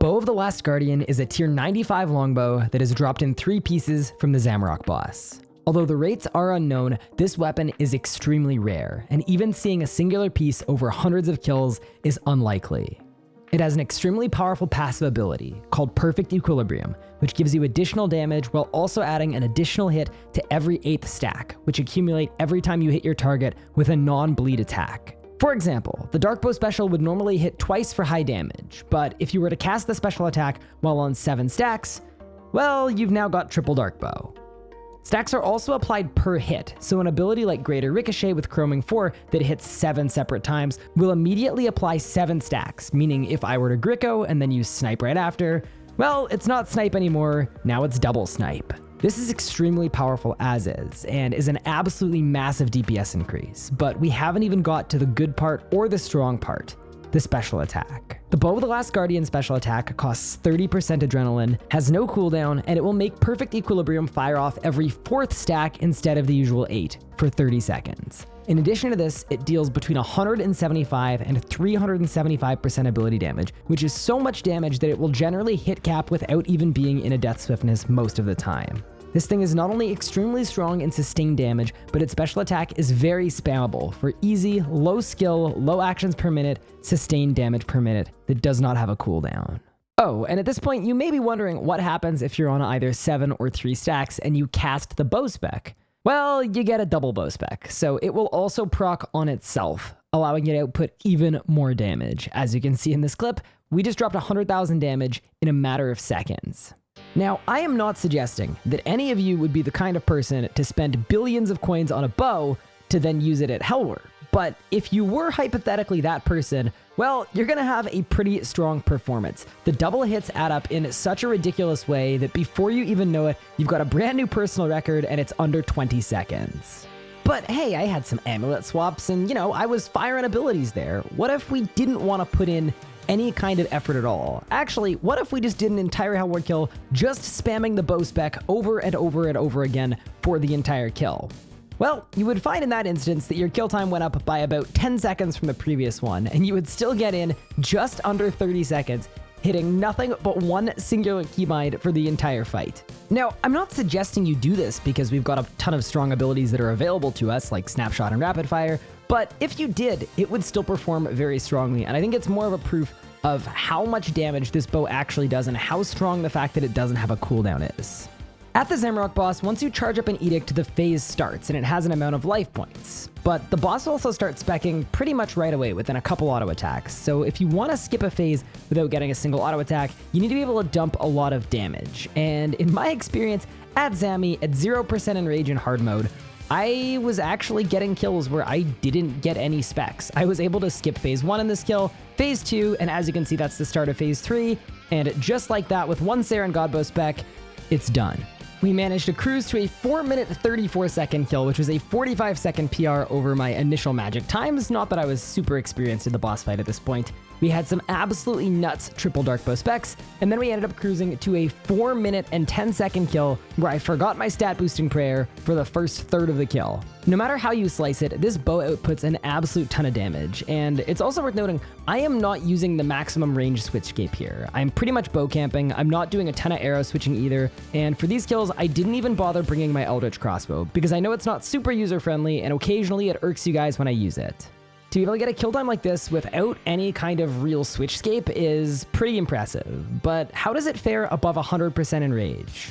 Bow of the Last Guardian is a tier 95 longbow that is dropped in three pieces from the Zamorak boss. Although the rates are unknown, this weapon is extremely rare, and even seeing a singular piece over hundreds of kills is unlikely. It has an extremely powerful passive ability called Perfect Equilibrium, which gives you additional damage while also adding an additional hit to every 8th stack, which accumulate every time you hit your target with a non-bleed attack. For example, the Dark Bow special would normally hit twice for high damage, but if you were to cast the special attack while on 7 stacks, well, you've now got triple Dark Bow. Stacks are also applied per hit, so an ability like Greater Ricochet with Caroming 4 that hits 7 separate times will immediately apply 7 stacks, meaning if I were to Gricko and then use Snipe right after, well, it's not Snipe anymore, now it's Double Snipe. This is extremely powerful as is, and is an absolutely massive DPS increase, but we haven't even got to the good part or the strong part, the special attack. The Bow of the Last Guardian special attack costs 30% adrenaline, has no cooldown, and it will make Perfect Equilibrium fire off every fourth stack instead of the usual 8 for 30 seconds. In addition to this, it deals between 175 and 375% ability damage, which is so much damage that it will generally hit cap without even being in a death swiftness most of the time. This thing is not only extremely strong in sustained damage, but its special attack is very spammable for easy, low skill, low actions per minute, sustained damage per minute that does not have a cooldown. Oh, and at this point, you may be wondering what happens if you're on either 7 or 3 stacks and you cast the bow spec. Well, you get a double bow spec, so it will also proc on itself, allowing you to output even more damage. As you can see in this clip, we just dropped 100,000 damage in a matter of seconds. Now, I am not suggesting that any of you would be the kind of person to spend billions of coins on a bow to then use it at Helwyr. But if you were hypothetically that person, well, you're going to have a pretty strong performance. The double hits add up in such a ridiculous way that before you even know it, you've got a brand new personal record and it's under 20 seconds. But hey, I had some amulet swaps and, you know, I was firing abilities there. What if we didn't want to put in any kind of effort at all. Actually, what if we just did an entire Helwyr kill just spamming the bow spec over and over and over again for the entire kill? Well, you would find in that instance that your kill time went up by about 10 seconds from the previous one, and you would still get in just under 30 seconds, hitting nothing but one singular keybind for the entire fight. Now, I'm not suggesting you do this because we've got a ton of strong abilities that are available to us, like Snapshot and Rapid Fire, but if you did, it would still perform very strongly, and I think it's more of a proof of how much damage this bow actually does and how strong the fact that it doesn't have a cooldown is. At the Zamorak boss, once you charge up an Edict, the phase starts, and it has an amount of life points. But the boss will also start specking pretty much right away within a couple auto attacks, so if you want to skip a phase without getting a single auto attack, you need to be able to dump a lot of damage. And in my experience, at Zami, at 0% enrage in hard mode, I was actually getting kills where I didn't get any specs. I was able to skip phase one in this kill, phase two, and as you can see, that's the start of phase three. And just like that, with one Seren Godbow spec, it's done. We managed to cruise to a 4 minute 34 second kill, which was a 45 second PR over my initial magic times. Not that I was super experienced in the boss fight at this point. We had some absolutely nuts triple dark bow specs, and then we ended up cruising to a 4 minute and 10 second kill where I forgot my stat boosting prayer for the first third of the kill. No matter how you slice it, this bow outputs an absolute ton of damage, and it's also worth noting, I am not using the maximum range switchscape here. I'm pretty much bow camping, I'm not doing a ton of arrow switching either, and for these kills, I didn't even bother bringing my Eldritch crossbow, because I know it's not super user-friendly, and occasionally it irks you guys when I use it. To be able to get a kill time like this without any kind of real switchscape is pretty impressive, but how does it fare above 100% enrage?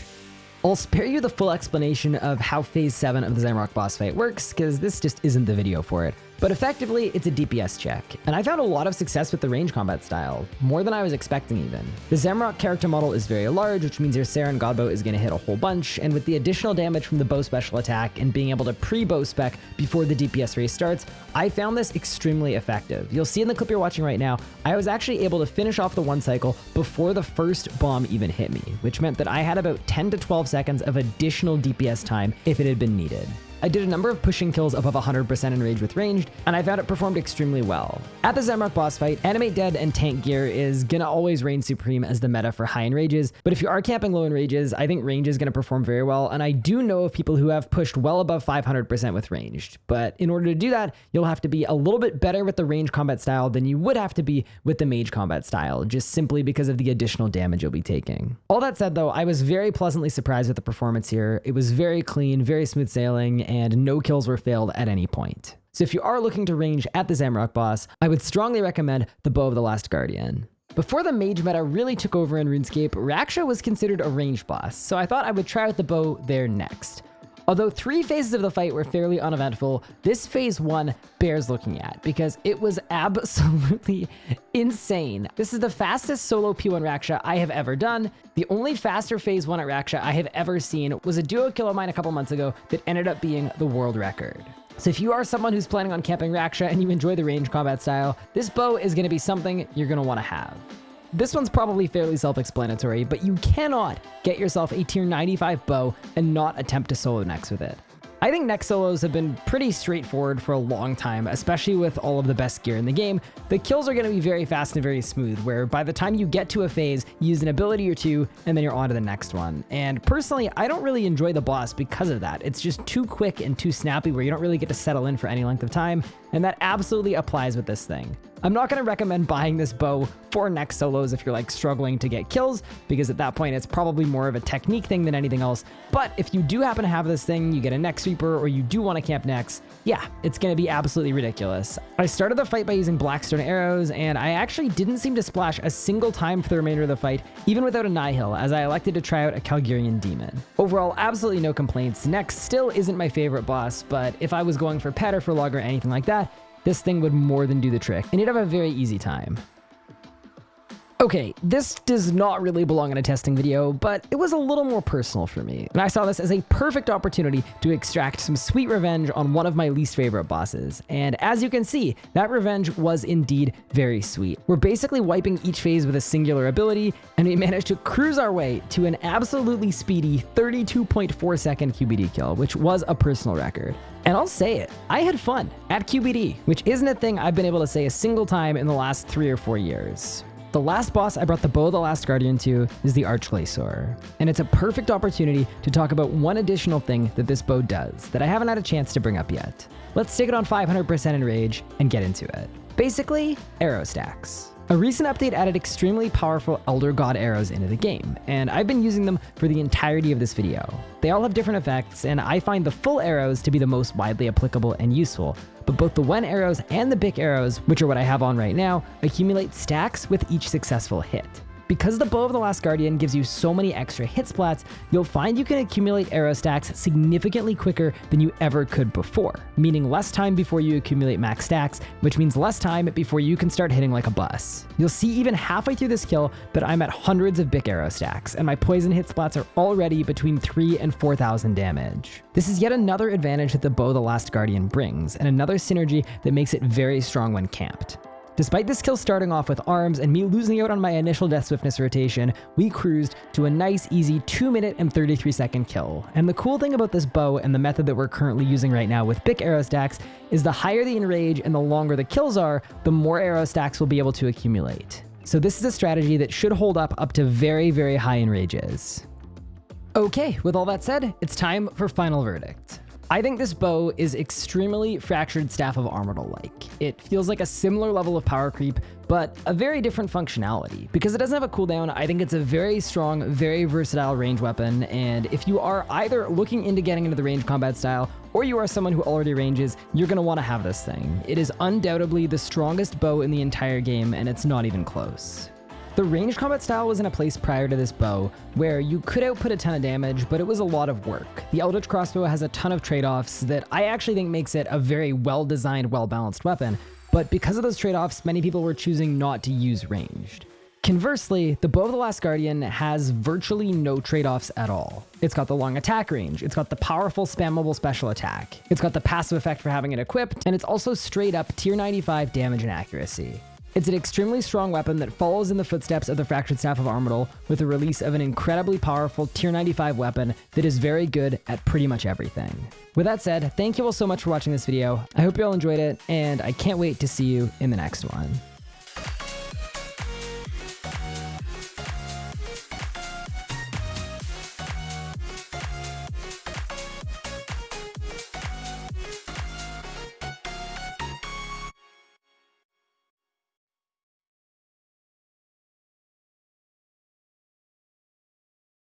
I'll spare you the full explanation of how Phase 7 of the Zamorak boss fight works, because this just isn't the video for it. But effectively, it's a DPS check, and I found a lot of success with the range combat style, more than I was expecting even. The Zamorak character model is very large, which means your Seren Godbow is going to hit a whole bunch, and with the additional damage from the bow special attack and being able to pre-bow spec before the DPS race starts, I found this extremely effective. You'll see in the clip you're watching right now, I was actually able to finish off the one cycle before the first bomb even hit me, which meant that I had about 10 to 12 seconds of additional DPS time if it had been needed. I did a number of pushing kills above 100% enrage with ranged, and I found it performed extremely well. At the Zamorak boss fight, Animate Dead and Tank Gear is gonna always reign supreme as the meta for high enrages, but if you are camping low enrages, I think range is gonna perform very well, and I do know of people who have pushed well above 500% with ranged, but in order to do that, you'll have to be a little bit better with the range combat style than you would have to be with the mage combat style, just simply because of the additional damage you'll be taking. All that said though, I was very pleasantly surprised with the performance here. It was very clean, very smooth sailing, and no kills were failed at any point. So if you are looking to range at the Zamorak boss, I would strongly recommend the Bow of the Last Guardian. Before the mage meta really took over in RuneScape, Raksha was considered a range boss, so I thought I would try out the bow there next. Although three phases of the fight were fairly uneventful, this phase one bears looking at because it was absolutely insane. This is the fastest solo P1 Raksha I have ever done. The only faster phase one at Raksha I have ever seen was a duo kill of mine a couple months ago that ended up being the world record. So if you are someone who's planning on camping Raksha and you enjoy the range combat style, this bow is going to be something you're going to want to have. This one's probably fairly self-explanatory, but you cannot get yourself a tier 95 bow and not attempt to solo Nex with it. I think Nex solos have been pretty straightforward for a long time, especially with all of the best gear in the game. The kills are going to be very fast and very smooth, where by the time you get to a phase, you use an ability or two, and then you're on to the next one. And personally, I don't really enjoy the boss because of that. It's just too quick and too snappy where you don't really get to settle in for any length of time, and that absolutely applies with this thing. I'm not going to recommend buying this bow for Nex solos if you're like struggling to get kills, because at that point it's probably more of a technique thing than anything else. But if you do happen to have this thing, you get a neck sweeper, or you do want to camp Nex, yeah, it's going to be absolutely ridiculous. I started the fight by using Blackstone arrows, and I actually didn't seem to splash a single time for the remainder of the fight, even without a Nihil, as I elected to try out a Calgarian Demon. Overall, absolutely no complaints. Nex still isn't my favorite boss, but if I was going for Pet or for Log or anything like that, this thing would more than do the trick, and you'd have a very easy time. Okay, this does not really belong in a testing video, but it was a little more personal for me, and I saw this as a perfect opportunity to extract some sweet revenge on one of my least favorite bosses. And as you can see, that revenge was indeed very sweet. We're basically wiping each phase with a singular ability, and we managed to cruise our way to an absolutely speedy 32.4 second QBD kill, which was a personal record. And I'll say it, I had fun at QBD, which isn't a thing I've been able to say a single time in the last three or four years. The last boss I brought the Bow of the Last Guardian to is the Arch-Glacor, and it's a perfect opportunity to talk about one additional thing that this bow does that I haven't had a chance to bring up yet. Let's take it on 500% enrage and get into it. Basically, arrow stacks. A recent update added extremely powerful Elder God arrows into the game, and I've been using them for the entirety of this video. They all have different effects, and I find the Ful arrows to be the most widely applicable and useful, but both the Wen arrows and the Bik arrows, which are what I have on right now, accumulate stacks with each successful hit. Because the Bow of the Last Guardian gives you so many extra hit splats, you'll find you can accumulate arrow stacks significantly quicker than you ever could before, meaning less time before you accumulate max stacks, which means less time before you can start hitting like a bus. You'll see even halfway through this kill that I'm at hundreds of Bik arrow stacks, and my poison hit splats are already between 3 and 4,000 damage. This is yet another advantage that the Bow of the Last Guardian brings, and another synergy that makes it very strong when camped. Despite this kill starting off with arms and me losing out on my initial death swiftness rotation, we cruised to a nice easy 2 minute and 33 second kill. And the cool thing about this bow and the method that we're currently using right now with Bik arrow stacks is the higher the enrage and the longer the kills are, the more arrow stacks we'll be able to accumulate. So this is a strategy that should hold up up to very, very high enrages. Okay, with all that said, it's time for final verdict. I think this bow is extremely Fractured Staff of Armadyl-like. It feels like a similar level of power creep, but a very different functionality. Because it doesn't have a cooldown, I think it's a very strong, very versatile range weapon, and if you are either looking into getting into the range combat style, or you are someone who already ranges, you're going to want to have this thing. It is undoubtedly the strongest bow in the entire game, and it's not even close. The ranged combat style was in a place prior to this bow, where you could output a ton of damage, but it was a lot of work. The Eldritch Crossbow has a ton of trade-offs that I actually think makes it a very well-designed, well-balanced weapon, but because of those trade-offs, many people were choosing not to use ranged. Conversely, the Bow of the Last Guardian has virtually no trade-offs at all. It's got the long attack range, it's got the powerful spammable special attack, it's got the passive effect for having it equipped, and it's also straight up tier 95 damage and accuracy. It's an extremely strong weapon that follows in the footsteps of the Fractured Staff of Armadyl with the release of an incredibly powerful tier 95 weapon that is very good at pretty much everything. With that said, thank you all so much for watching this video. I hope you all enjoyed it, and I can't wait to see you in the next one.